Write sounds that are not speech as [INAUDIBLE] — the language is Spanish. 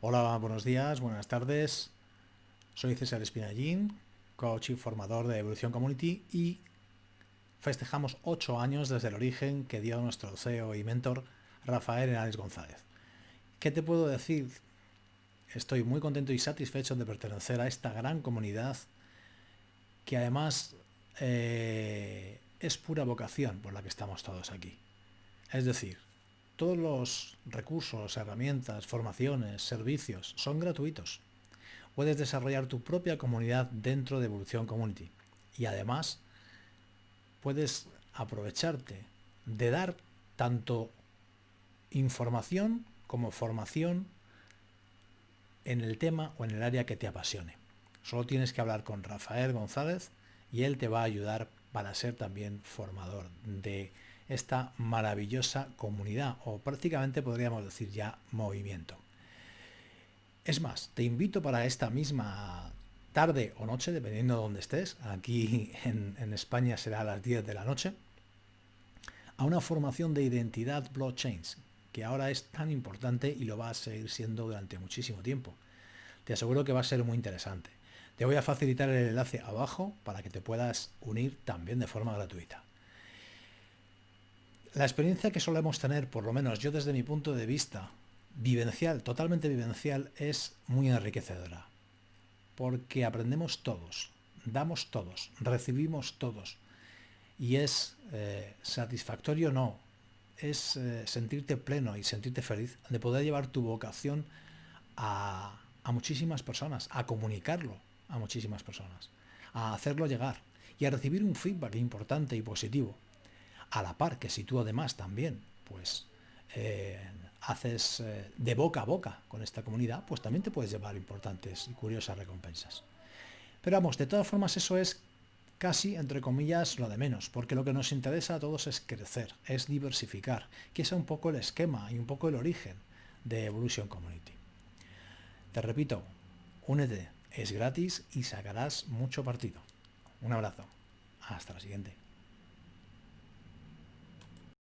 Hola, buenos días, buenas tardes. Soy César Espinallín, coach y formador de Evolución Community y festejamos ocho años desde el origen que dio nuestro CEO y mentor Rafael Hernández González. ¿Qué te puedo decir? Estoy muy contento y satisfecho de pertenecer a esta gran comunidad que además eh, es pura vocación por la que estamos todos aquí. Es decir, todos los recursos, herramientas, formaciones, servicios son gratuitos. Puedes desarrollar tu propia comunidad dentro de Evolución Community. Y además, puedes aprovecharte de dar tanto información como formación en el tema o en el área que te apasione. Solo tienes que hablar con Rafael González y él te va a ayudar para ser también formador de esta maravillosa comunidad o prácticamente podríamos decir ya movimiento. Es más, te invito para esta misma tarde o noche, dependiendo de donde estés, aquí [LAUGHS] en, en España será a las 10 de la noche, a una formación de identidad blockchains, que ahora es tan importante y lo va a seguir siendo durante muchísimo tiempo. Te aseguro que va a ser muy interesante. Te voy a facilitar el enlace abajo para que te puedas unir también de forma gratuita. La experiencia que solemos tener, por lo menos yo desde mi punto de vista, vivencial, totalmente vivencial, es muy enriquecedora. Porque aprendemos todos, damos todos, recibimos todos. Y es eh, satisfactorio, no, es eh, sentirte pleno y sentirte feliz de poder llevar tu vocación a, a muchísimas personas, a comunicarlo a muchísimas personas, a hacerlo llegar y a recibir un feedback importante y positivo a la par que si tú además también pues eh, haces eh, de boca a boca con esta comunidad, pues también te puedes llevar importantes y curiosas recompensas. Pero vamos, de todas formas eso es casi, entre comillas, lo de menos, porque lo que nos interesa a todos es crecer, es diversificar, que es un poco el esquema y un poco el origen de Evolution Community. Te repito, únete, es gratis y sacarás mucho partido. Un abrazo. Hasta la siguiente.